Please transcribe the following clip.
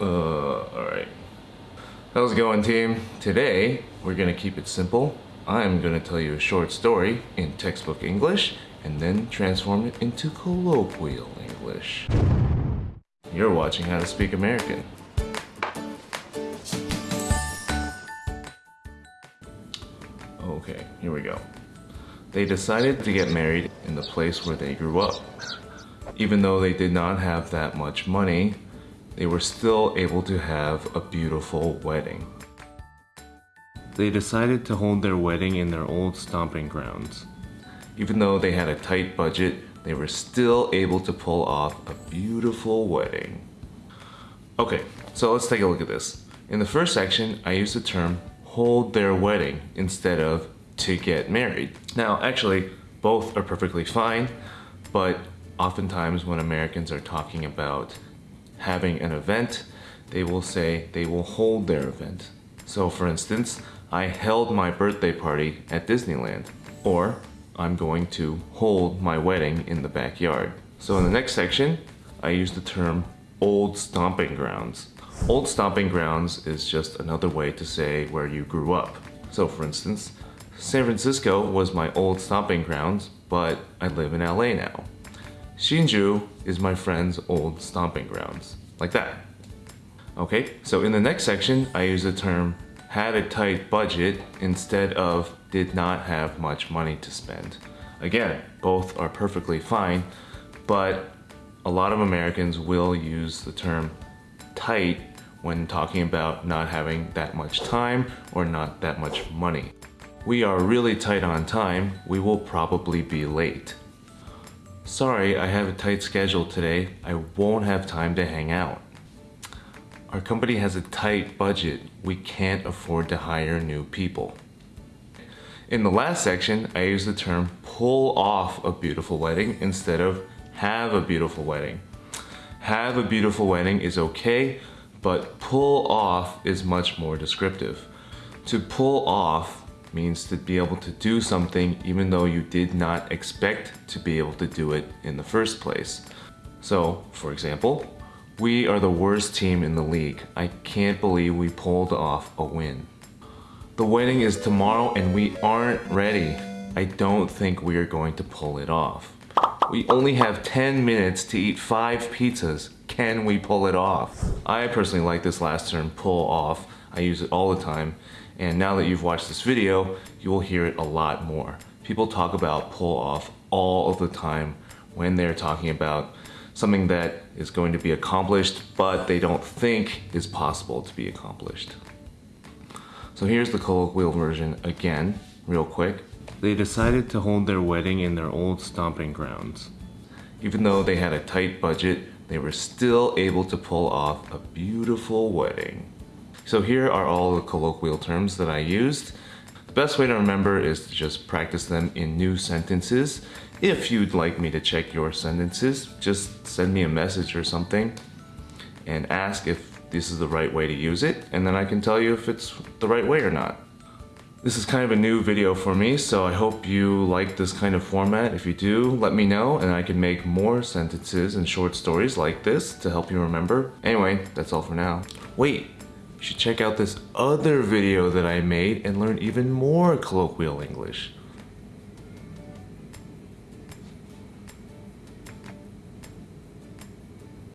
Uh, alright. How's it going team? Today, we're gonna keep it simple. I'm gonna tell you a short story in textbook English and then transform it into colloquial English. You're watching How to Speak American. Okay, here we go. They decided to get married in the place where they grew up. Even though they did not have that much money, they were still able to have a beautiful wedding. They decided to hold their wedding in their old stomping grounds. Even though they had a tight budget, they were still able to pull off a beautiful wedding. Okay, so let's take a look at this. In the first section, I used the term hold their wedding instead of to get married. Now, actually, both are perfectly fine, but oftentimes when Americans are talking about having an event, they will say they will hold their event. So for instance, I held my birthday party at Disneyland, or I'm going to hold my wedding in the backyard. So in the next section, I use the term old stomping grounds. Old stomping grounds is just another way to say where you grew up. So for instance, San Francisco was my old stomping grounds, but I live in LA now. Hsinchu is my friend's old stomping grounds, like that. Okay, so in the next section, I use the term had a tight budget instead of did not have much money to spend. Again, both are perfectly fine, but a lot of Americans will use the term tight when talking about not having that much time or not that much money. We are really tight on time, we will probably be late. Sorry, I have a tight schedule today. I won't have time to hang out. Our company has a tight budget. We can't afford to hire new people. In the last section, I used the term pull off a beautiful wedding instead of have a beautiful wedding. Have a beautiful wedding is okay, but pull off is much more descriptive. To pull off means to be able to do something even though you did not expect to be able to do it in the first place. So, for example, we are the worst team in the league. I can't believe we pulled off a win. The wedding is tomorrow and we aren't ready. I don't think we are going to pull it off. We only have 10 minutes to eat 5 pizzas. Can we pull it off? I personally like this last term, pull off. I use it all the time. And now that you've watched this video, you will hear it a lot more. People talk about pull off all of the time when they're talking about something that is going to be accomplished, but they don't think is possible to be accomplished. So here's the colloquial version again, real quick. They decided to hold their wedding in their old stomping grounds. Even though they had a tight budget, they were still able to pull off a beautiful wedding. So here are all the colloquial terms that I used. The best way to remember is to just practice them in new sentences. If you'd like me to check your sentences, just send me a message or something and ask if this is the right way to use it, and then I can tell you if it's the right way or not. This is kind of a new video for me, so I hope you like this kind of format. If you do, let me know, and I can make more sentences and short stories like this to help you remember. Anyway, that's all for now. Wait, should check out this other video that I made and learn even more colloquial English.